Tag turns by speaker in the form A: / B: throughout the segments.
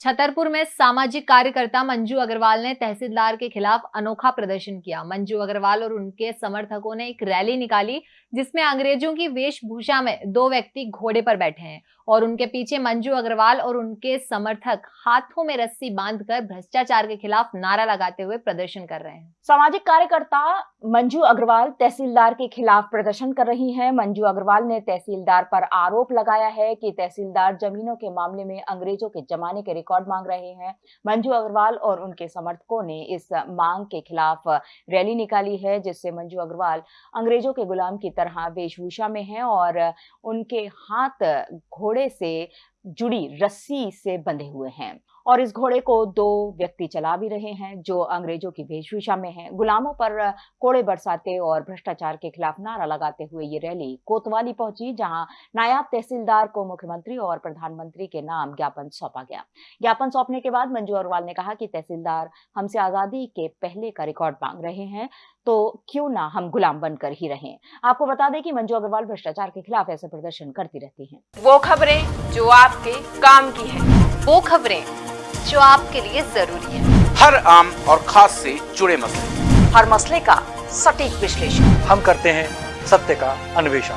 A: छतरपुर में सामाजिक कार्यकर्ता मंजू अग्रवाल ने तहसीलदार के खिलाफ अनोखा प्रदर्शन किया। मंजू अग्रवाल और उनके समर्थकों ने एक रैली निकाली, जिसमें अंग्रेज़ों की वेशभूषा में दो व्यक्ति घोड़े पर बैठे हैं और उनके पीछे मंजू अग्रवाल और उनके समर्थक हाथों में रस्सी बांधकर भ्रष्टाचार के खिलाफ नारा लगाते हुए प्रदर्शन कर रहे हैं।
B: सामाजिक कार्यकर्ता मंजू अग्रवाल तहसीलदार के खिलाफ प्रदर्शन कर रही हैं। मंजू अग्रवाल ने तहसीलदार पर आरोप लगाया है कि तहसीलदार जमीनों के मामले में अंग्रेज़ों के जमाने के रिकॉर्ड मांग रहे हैं। मंजू अग्रवाल और उनके समर्थकों ने इस मांग के खिलाफ रैली निकाली है, जिससे मंजू अग्रवाल अंग्रेज़ों के गुलाम की तरह वेशभूषा में हैं और उनके हाथ घोड़े से जुड़ी रस्सी से बंधे हुए हैं। और इस घोड़े को दो व्यक्ति चला भी रहे हैं, जो अंग्रेज़ों की वेशभूषा में हैं। गुलामों पर कोड़े बरसाते और भ्रष्टाचार के खिलाफ नारा लगाते हुए ये रैली कोतवाली पहुँची, जहाँ नायब तहसीलदार को मुख्यमंत्री और प्रधानमंत्री के नाम ज्ञापन सौंपा गया। ज्ञापन सौंपने के बाद मंजू अग्रवाल ने कहा कि तहसीलदार हमसे आज़ादी के पहले का रिकॉर्ड मांग रहे हैं तो क्यों ना हम गुलाम बनकर ही रहें। आपको बता दें कि मंजू अग्रवाल भ्रष्टाचार के खिलाफ ऐसे प्रदर्शन करती रहती है।
C: वो खबरें जो आपके काम की है।
A: वो खबरें जो आपके लिए ज़रूरी है।
D: हर आम और खास से जुड़े मसले।
C: हर मसले का सटीक विश्लेषण।
E: हम करते हैं सत्य का अन्वेषण।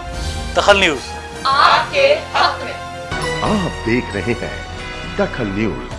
E: दखल न्यूज़।
C: आपके हक में।
F: आप देख रहे हैं दखल न्यूज़।